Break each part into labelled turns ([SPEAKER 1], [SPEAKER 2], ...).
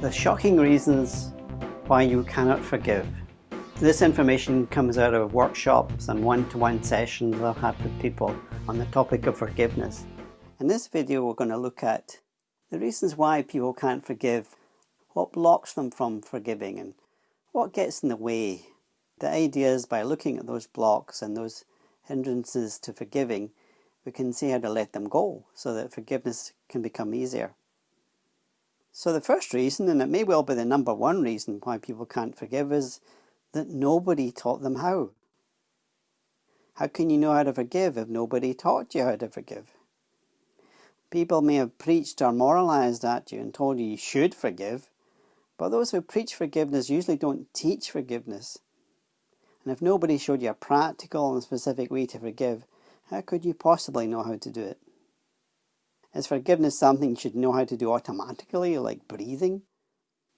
[SPEAKER 1] The shocking reasons why you cannot forgive. This information comes out of workshops and one-to-one -one sessions I've had with people on the topic of forgiveness. In this video we're going to look at the reasons why people can't forgive, what blocks them from forgiving and what gets in the way. The idea is by looking at those blocks and those hindrances to forgiving, we can see how to let them go so that forgiveness can become easier. So the first reason, and it may well be the number one reason why people can't forgive, is that nobody taught them how. How can you know how to forgive if nobody taught you how to forgive? People may have preached or moralized at you and told you you should forgive, but those who preach forgiveness usually don't teach forgiveness. And if nobody showed you a practical and specific way to forgive, how could you possibly know how to do it? Is forgiveness something you should know how to do automatically, like breathing?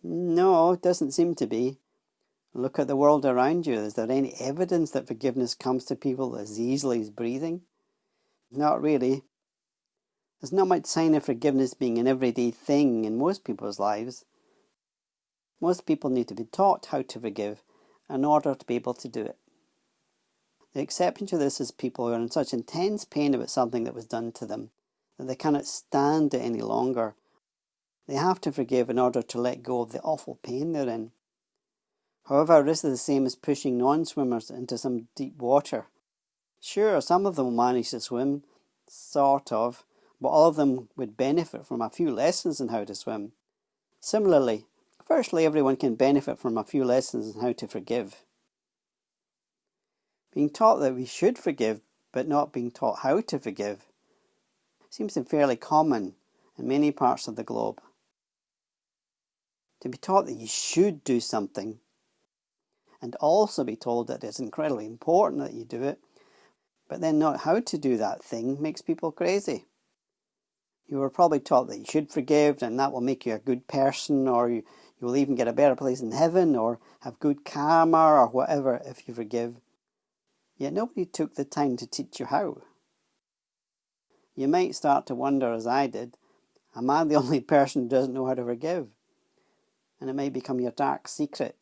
[SPEAKER 1] No, it doesn't seem to be. Look at the world around you. Is there any evidence that forgiveness comes to people as easily as breathing? Not really. There's not much sign of forgiveness being an everyday thing in most people's lives. Most people need to be taught how to forgive in order to be able to do it. The exception to this is people who are in such intense pain about something that was done to them they cannot stand it any longer. They have to forgive in order to let go of the awful pain they're in. However, this is the same as pushing non-swimmers into some deep water. Sure, some of them will manage to swim, sort of, but all of them would benefit from a few lessons in how to swim. Similarly, firstly everyone can benefit from a few lessons in how to forgive. Being taught that we should forgive, but not being taught how to forgive, seems to be fairly common in many parts of the globe. To be taught that you should do something and also be told that it's incredibly important that you do it, but then not how to do that thing makes people crazy. You were probably taught that you should forgive and that will make you a good person or you, you will even get a better place in heaven or have good karma or whatever if you forgive. Yet nobody took the time to teach you how you might start to wonder, as I did, am I the only person who doesn't know how to forgive? And it may become your dark secret.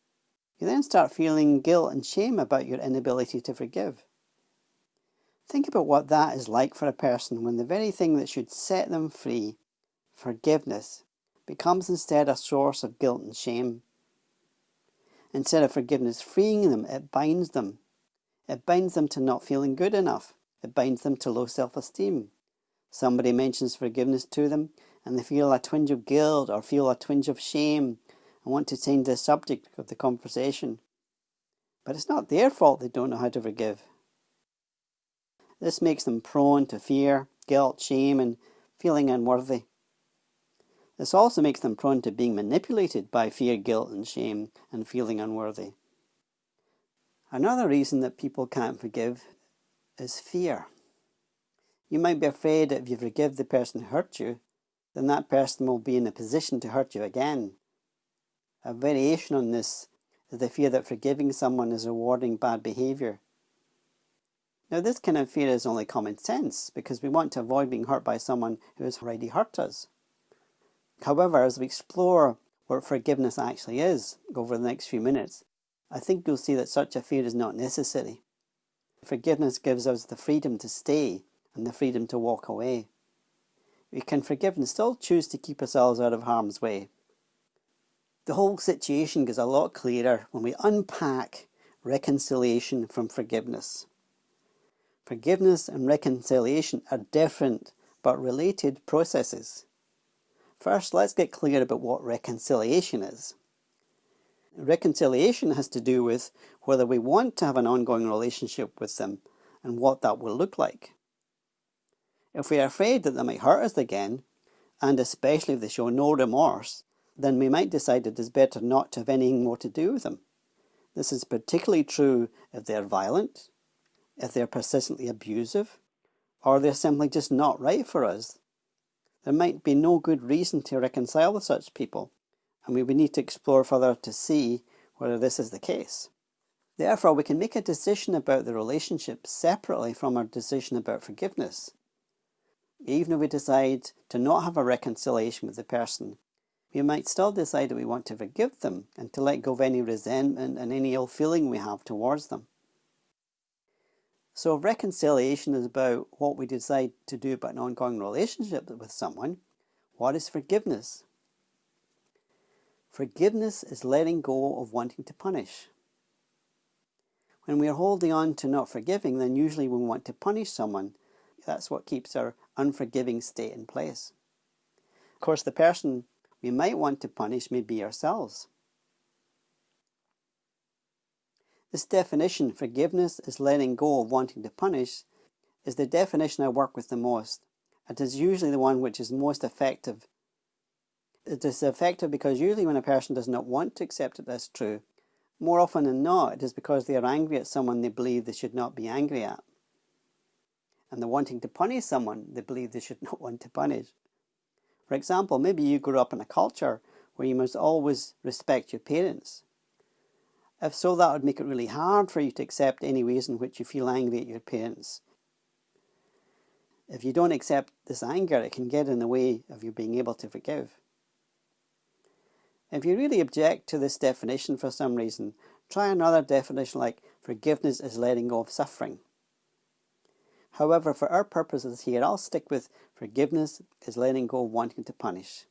[SPEAKER 1] You then start feeling guilt and shame about your inability to forgive. Think about what that is like for a person when the very thing that should set them free, forgiveness, becomes instead a source of guilt and shame. Instead of forgiveness freeing them, it binds them. It binds them to not feeling good enough. It binds them to low self-esteem. Somebody mentions forgiveness to them and they feel a twinge of guilt or feel a twinge of shame and want to change the subject of the conversation. But it's not their fault they don't know how to forgive. This makes them prone to fear, guilt, shame and feeling unworthy. This also makes them prone to being manipulated by fear, guilt and shame and feeling unworthy. Another reason that people can't forgive is fear. You might be afraid that if you forgive the person who hurt you, then that person will be in a position to hurt you again. A variation on this is the fear that forgiving someone is rewarding bad behaviour. Now this kind of fear is only common sense because we want to avoid being hurt by someone who has already hurt us. However, as we explore what forgiveness actually is over the next few minutes, I think you'll see that such a fear is not necessary. Forgiveness gives us the freedom to stay and the freedom to walk away. We can forgive and still choose to keep ourselves out of harm's way. The whole situation gets a lot clearer when we unpack reconciliation from forgiveness. Forgiveness and reconciliation are different but related processes. First, let's get clear about what reconciliation is. Reconciliation has to do with whether we want to have an ongoing relationship with them and what that will look like. If we are afraid that they might hurt us again, and especially if they show no remorse, then we might decide it is better not to have anything more to do with them. This is particularly true if they're violent, if they're persistently abusive, or they're simply just not right for us. There might be no good reason to reconcile with such people, and we would need to explore further to see whether this is the case. Therefore, we can make a decision about the relationship separately from our decision about forgiveness even if we decide to not have a reconciliation with the person, we might still decide that we want to forgive them and to let go of any resentment and any ill feeling we have towards them. So reconciliation is about what we decide to do about an ongoing relationship with someone. What is forgiveness? Forgiveness is letting go of wanting to punish. When we are holding on to not forgiving, then usually we want to punish someone. That's what keeps our unforgiving state in place. Of course, the person we might want to punish may be ourselves. This definition, forgiveness is letting go of wanting to punish, is the definition I work with the most. It is usually the one which is most effective. It is effective because usually when a person does not want to accept it as true, more often than not, it is because they are angry at someone they believe they should not be angry at. And they're wanting to punish someone they believe they should not want to punish. For example, maybe you grew up in a culture where you must always respect your parents. If so, that would make it really hard for you to accept any ways in which you feel angry at your parents. If you don't accept this anger, it can get in the way of you being able to forgive. If you really object to this definition for some reason, try another definition like forgiveness is letting go of suffering. However, for our purposes here, I'll stick with forgiveness is letting go wanting to punish.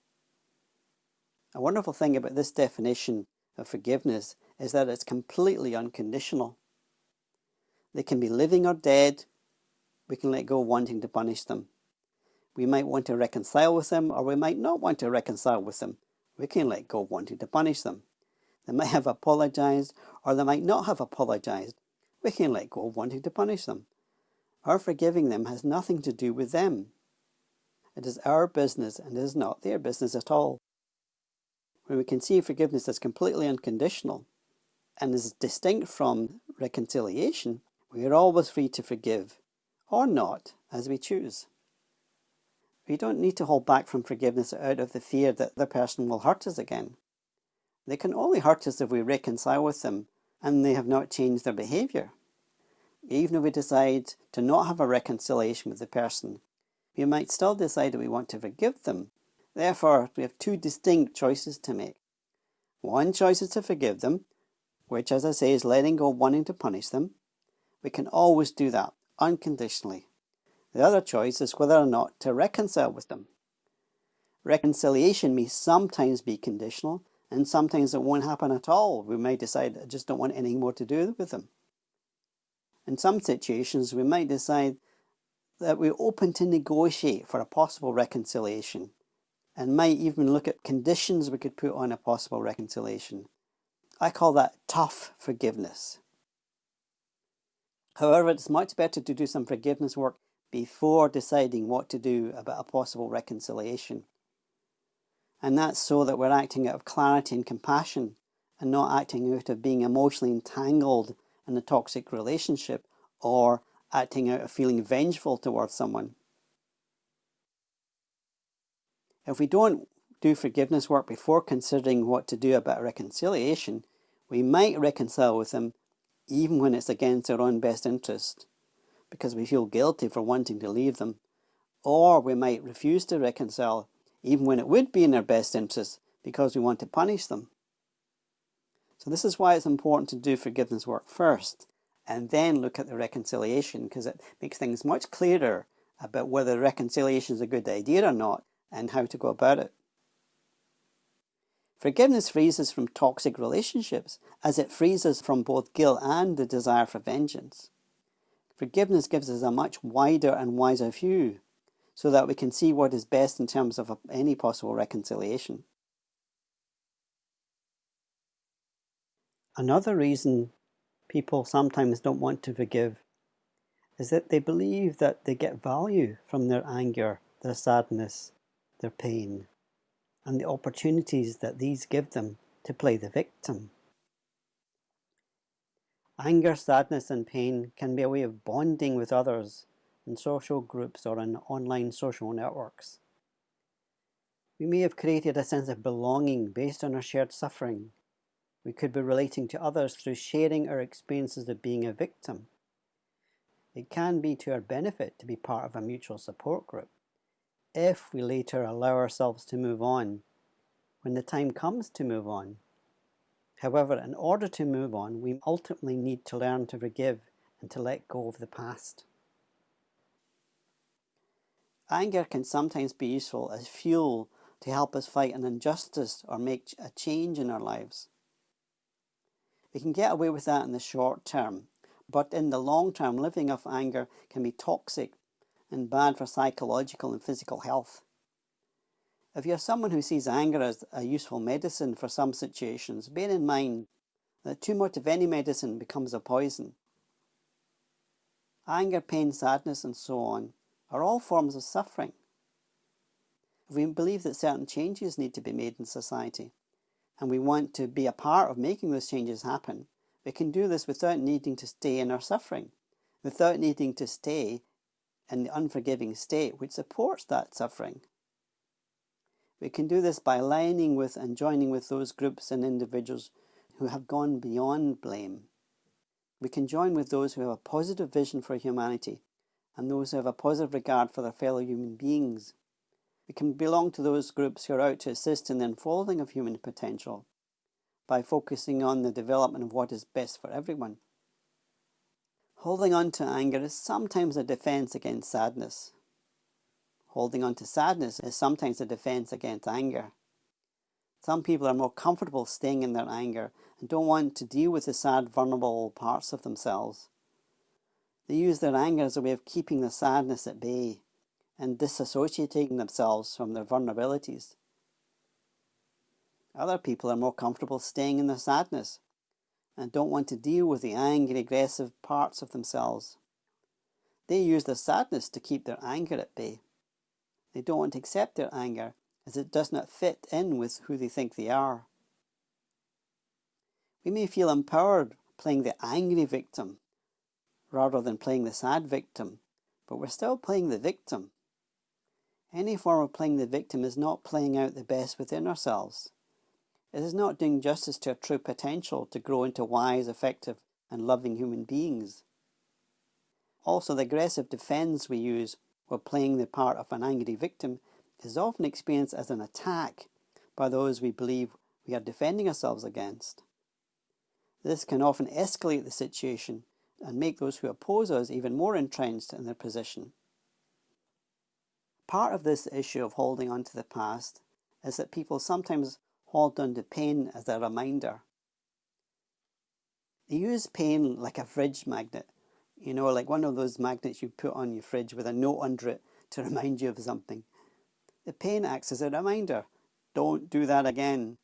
[SPEAKER 1] A wonderful thing about this definition of forgiveness is that it's completely unconditional. They can be living or dead. We can let go wanting to punish them. We might want to reconcile with them or we might not want to reconcile with them. We can let go wanting to punish them. They might have apologized or they might not have apologized. We can let go wanting to punish them. Our forgiving them has nothing to do with them. It is our business and it is not their business at all. When we can see forgiveness as completely unconditional and is distinct from reconciliation, we are always free to forgive, or not, as we choose. We don't need to hold back from forgiveness out of the fear that the person will hurt us again. They can only hurt us if we reconcile with them and they have not changed their behaviour. Even if we decide to not have a reconciliation with the person, we might still decide that we want to forgive them. Therefore, we have two distinct choices to make. One choice is to forgive them, which, as I say, is letting go wanting to punish them. We can always do that, unconditionally. The other choice is whether or not to reconcile with them. Reconciliation may sometimes be conditional, and sometimes it won't happen at all. We may decide, I just don't want anything more to do with them. In some situations, we might decide that we're open to negotiate for a possible reconciliation and might even look at conditions we could put on a possible reconciliation. I call that tough forgiveness. However, it's much better to do some forgiveness work before deciding what to do about a possible reconciliation. And that's so that we're acting out of clarity and compassion and not acting out of being emotionally entangled in a toxic relationship or acting out of feeling vengeful towards someone. If we don't do forgiveness work before considering what to do about reconciliation, we might reconcile with them even when it's against our own best interest, because we feel guilty for wanting to leave them. Or we might refuse to reconcile even when it would be in our best interest because we want to punish them. So this is why it's important to do forgiveness work first and then look at the reconciliation because it makes things much clearer about whether reconciliation is a good idea or not and how to go about it. Forgiveness frees us from toxic relationships as it frees us from both guilt and the desire for vengeance. Forgiveness gives us a much wider and wiser view so that we can see what is best in terms of any possible reconciliation. Another reason people sometimes don't want to forgive is that they believe that they get value from their anger, their sadness, their pain, and the opportunities that these give them to play the victim. Anger, sadness, and pain can be a way of bonding with others in social groups or in online social networks. We may have created a sense of belonging based on our shared suffering we could be relating to others through sharing our experiences of being a victim. It can be to our benefit to be part of a mutual support group if we later allow ourselves to move on when the time comes to move on. However, in order to move on, we ultimately need to learn to forgive and to let go of the past. Anger can sometimes be useful as fuel to help us fight an injustice or make a change in our lives. We can get away with that in the short term, but in the long term, living off anger can be toxic and bad for psychological and physical health. If you're someone who sees anger as a useful medicine for some situations, bear in mind that too much of any medicine becomes a poison. Anger, pain, sadness, and so on are all forms of suffering. We believe that certain changes need to be made in society, and we want to be a part of making those changes happen, we can do this without needing to stay in our suffering, without needing to stay in the unforgiving state which supports that suffering. We can do this by aligning with and joining with those groups and individuals who have gone beyond blame. We can join with those who have a positive vision for humanity and those who have a positive regard for their fellow human beings. We can belong to those groups who are out to assist in the unfolding of human potential by focusing on the development of what is best for everyone. Holding on to anger is sometimes a defense against sadness. Holding on to sadness is sometimes a defense against anger. Some people are more comfortable staying in their anger and don't want to deal with the sad, vulnerable parts of themselves. They use their anger as a way of keeping the sadness at bay and disassociating themselves from their vulnerabilities. Other people are more comfortable staying in their sadness and don't want to deal with the angry, aggressive parts of themselves. They use their sadness to keep their anger at bay. They don't want to accept their anger as it does not fit in with who they think they are. We may feel empowered playing the angry victim rather than playing the sad victim, but we're still playing the victim. Any form of playing the victim is not playing out the best within ourselves. It is not doing justice to our true potential to grow into wise, effective, and loving human beings. Also, the aggressive defense we use while playing the part of an angry victim is often experienced as an attack by those we believe we are defending ourselves against. This can often escalate the situation and make those who oppose us even more entrenched in their position. Part of this issue of holding on to the past is that people sometimes hold on to pain as a reminder. They use pain like a fridge magnet, you know, like one of those magnets you put on your fridge with a note under it to remind you of something. The pain acts as a reminder. Don't do that again.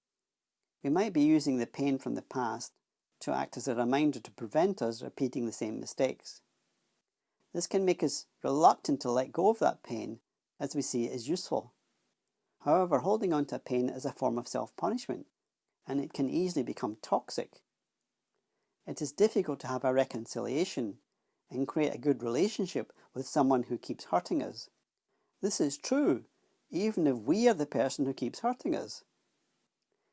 [SPEAKER 1] We might be using the pain from the past to act as a reminder to prevent us repeating the same mistakes. This can make us reluctant to let go of that pain as we see it as useful. However, holding on to pain is a form of self-punishment, and it can easily become toxic. It is difficult to have a reconciliation and create a good relationship with someone who keeps hurting us. This is true, even if we are the person who keeps hurting us.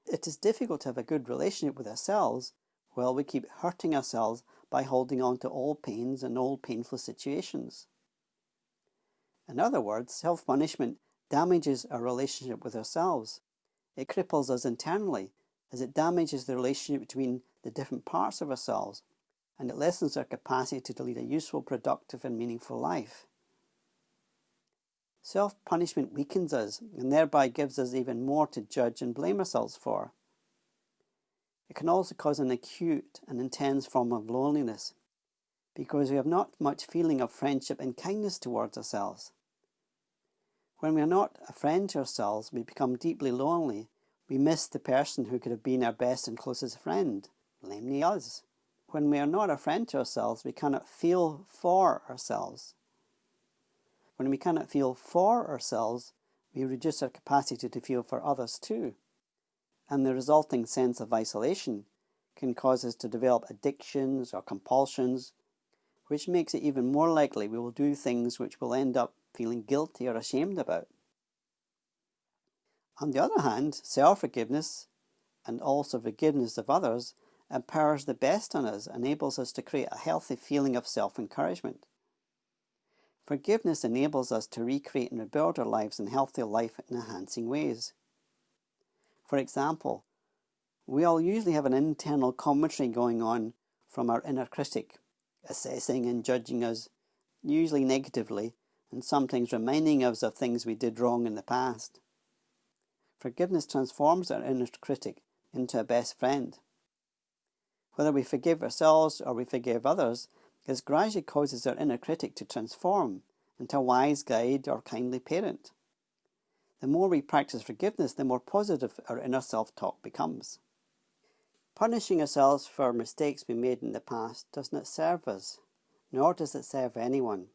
[SPEAKER 1] It is difficult to have a good relationship with ourselves while we keep hurting ourselves by holding on to old pains and old painful situations. In other words, self-punishment damages our relationship with ourselves. It cripples us internally as it damages the relationship between the different parts of ourselves and it lessens our capacity to lead a useful, productive and meaningful life. Self-punishment weakens us and thereby gives us even more to judge and blame ourselves for. It can also cause an acute and intense form of loneliness because we have not much feeling of friendship and kindness towards ourselves. When we are not a friend to ourselves, we become deeply lonely. We miss the person who could have been our best and closest friend, namely us. When we are not a friend to ourselves, we cannot feel for ourselves. When we cannot feel for ourselves, we reduce our capacity to feel for others too. And the resulting sense of isolation can cause us to develop addictions or compulsions, which makes it even more likely we will do things which we'll end up feeling guilty or ashamed about. On the other hand, self-forgiveness and also forgiveness of others empowers the best in us, enables us to create a healthy feeling of self-encouragement. Forgiveness enables us to recreate and rebuild our lives in healthy life-enhancing ways. For example, we all usually have an internal commentary going on from our inner critic, assessing and judging us, usually negatively, and sometimes reminding us of things we did wrong in the past. Forgiveness transforms our inner critic into a best friend. Whether we forgive ourselves or we forgive others, this gradually causes our inner critic to transform into a wise guide or kindly parent. The more we practice forgiveness, the more positive our inner self-talk becomes. Punishing ourselves for mistakes we made in the past does not serve us, nor does it serve anyone.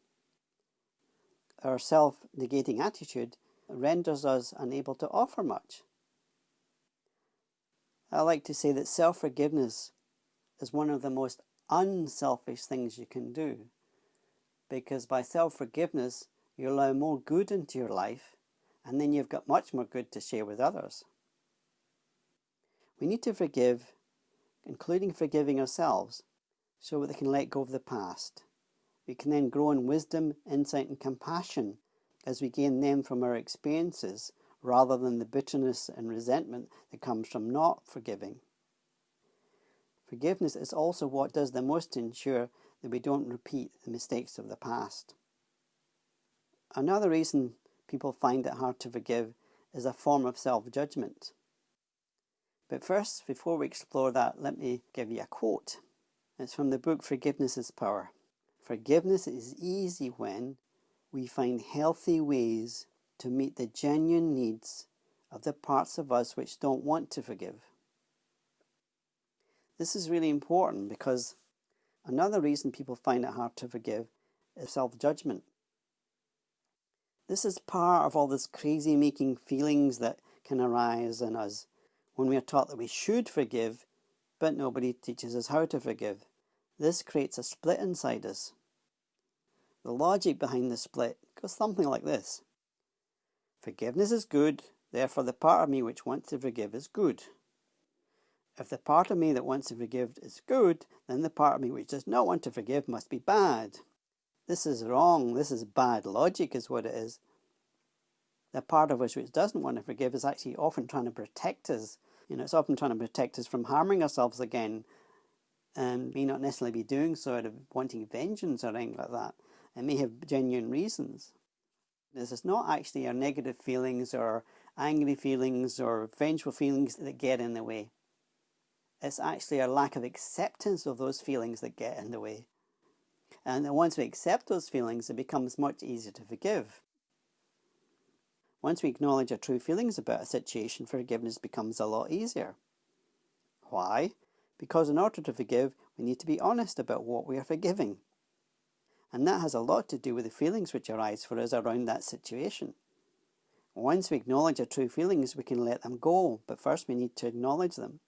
[SPEAKER 1] Our self-negating attitude renders us unable to offer much. I like to say that self-forgiveness is one of the most unselfish things you can do because by self-forgiveness you allow more good into your life and then you've got much more good to share with others. We need to forgive, including forgiving ourselves, so that we can let go of the past. We can then grow in wisdom, insight and compassion as we gain them from our experiences rather than the bitterness and resentment that comes from not forgiving. Forgiveness is also what does the most to ensure that we don't repeat the mistakes of the past. Another reason people find it hard to forgive is a form of self-judgment. But first, before we explore that, let me give you a quote. It's from the book Forgiveness is Power. Forgiveness is easy when we find healthy ways to meet the genuine needs of the parts of us which don't want to forgive. This is really important because another reason people find it hard to forgive is self-judgment. This is part of all this crazy making feelings that can arise in us when we are taught that we should forgive, but nobody teaches us how to forgive. This creates a split inside us. The logic behind the split goes something like this. Forgiveness is good, therefore the part of me which wants to forgive is good. If the part of me that wants to forgive is good, then the part of me which does not want to forgive must be bad. This is wrong. This is bad logic is what it is. The part of us which doesn't want to forgive is actually often trying to protect us. You know, it's often trying to protect us from harming ourselves again and may not necessarily be doing so out of wanting vengeance or anything like that. It may have genuine reasons. This is not actually our negative feelings or angry feelings or vengeful feelings that get in the way. It's actually our lack of acceptance of those feelings that get in the way. And once we accept those feelings, it becomes much easier to forgive. Once we acknowledge our true feelings about a situation, forgiveness becomes a lot easier. Why? Because in order to forgive, we need to be honest about what we are forgiving. And that has a lot to do with the feelings which arise for us around that situation. Once we acknowledge our true feelings, we can let them go, but first we need to acknowledge them.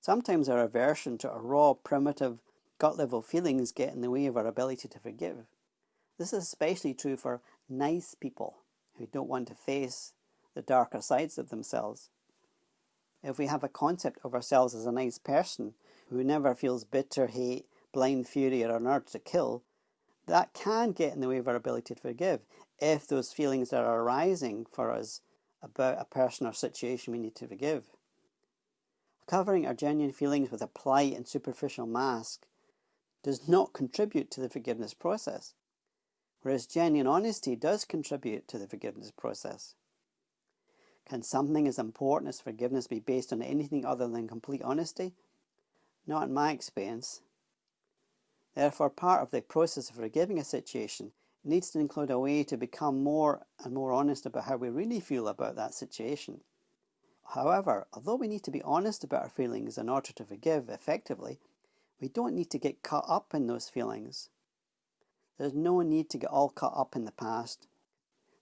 [SPEAKER 1] Sometimes our aversion to our raw, primitive, gut level feelings get in the way of our ability to forgive. This is especially true for nice people who don't want to face the darker sides of themselves. If we have a concept of ourselves as a nice person who never feels bitter hate, blind fury or an urge to kill, that can get in the way of our ability to forgive if those feelings are arising for us about a person or situation we need to forgive. Covering our genuine feelings with a polite and superficial mask does not contribute to the forgiveness process, whereas genuine honesty does contribute to the forgiveness process. Can something as important as forgiveness be based on anything other than complete honesty? Not in my experience. Therefore, part of the process of forgiving a situation needs to include a way to become more and more honest about how we really feel about that situation. However, although we need to be honest about our feelings in order to forgive effectively, we don't need to get caught up in those feelings. There's no need to get all caught up in the past.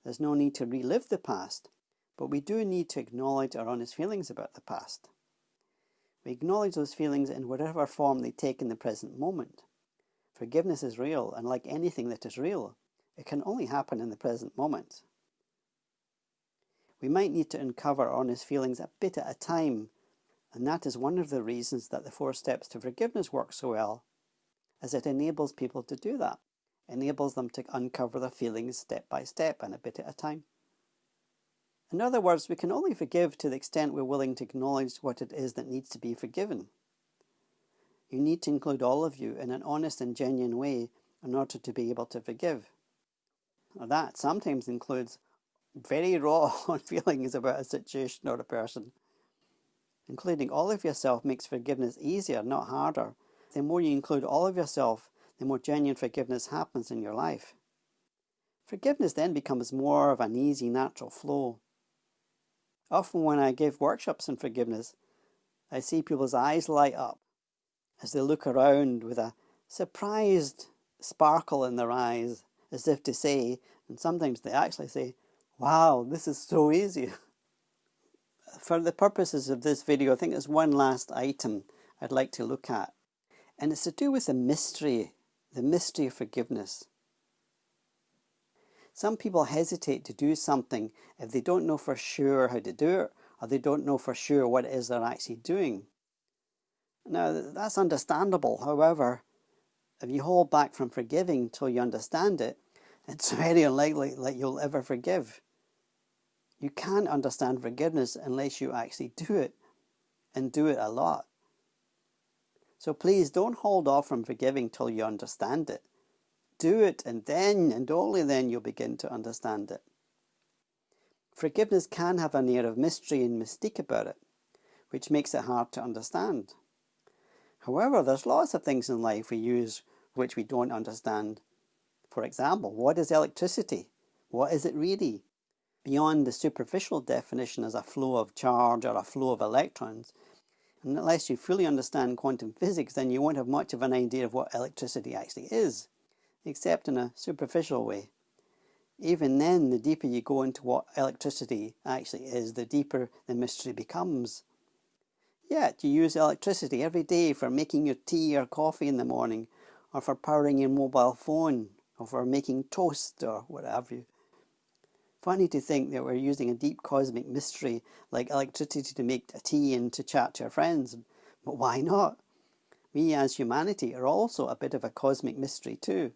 [SPEAKER 1] There's no need to relive the past, but we do need to acknowledge our honest feelings about the past. We acknowledge those feelings in whatever form they take in the present moment. Forgiveness is real, and like anything that is real, it can only happen in the present moment. We might need to uncover honest feelings a bit at a time and that is one of the reasons that the four steps to forgiveness work so well, as it enables people to do that, enables them to uncover their feelings step by step and a bit at a time. In other words, we can only forgive to the extent we're willing to acknowledge what it is that needs to be forgiven. You need to include all of you in an honest and genuine way in order to be able to forgive. Now that sometimes includes very raw feelings about a situation or a person. Including all of yourself makes forgiveness easier, not harder. The more you include all of yourself, the more genuine forgiveness happens in your life. Forgiveness then becomes more of an easy, natural flow. Often when I give workshops on forgiveness, I see people's eyes light up as they look around with a surprised sparkle in their eyes, as if to say, and sometimes they actually say, wow, this is so easy. For the purposes of this video, I think there's one last item I'd like to look at. And it's to do with the mystery, the mystery of forgiveness. Some people hesitate to do something if they don't know for sure how to do it, or they don't know for sure what it is they're actually doing. Now, that's understandable. However, if you hold back from forgiving till you understand it, it's very unlikely that you'll ever forgive. You can't understand forgiveness unless you actually do it, and do it a lot. So please don't hold off from forgiving till you understand it. Do it, and then, and only then, you'll begin to understand it. Forgiveness can have an air of mystery and mystique about it, which makes it hard to understand. However, there's lots of things in life we use which we don't understand. For example, what is electricity? What is it really? Beyond the superficial definition as a flow of charge or a flow of electrons, unless you fully understand quantum physics, then you won't have much of an idea of what electricity actually is, except in a superficial way. Even then, the deeper you go into what electricity actually is, the deeper the mystery becomes. Yet, you use electricity every day for making your tea or coffee in the morning, or for powering your mobile phone, or for making toast, or whatever you. Funny to think that we're using a deep cosmic mystery like electricity to make a tea and to chat to our friends, but why not? We as humanity are also a bit of a cosmic mystery too.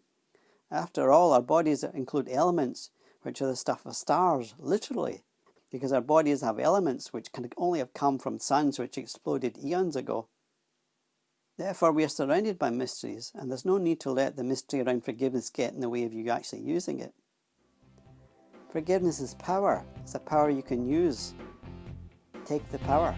[SPEAKER 1] After all, our bodies include elements which are the stuff of stars, literally, because our bodies have elements which can only have come from suns which exploded eons ago. Therefore, we are surrounded by mysteries, and there's no need to let the mystery around forgiveness get in the way of you actually using it. Forgiveness is power. It's a power you can use. Take the power.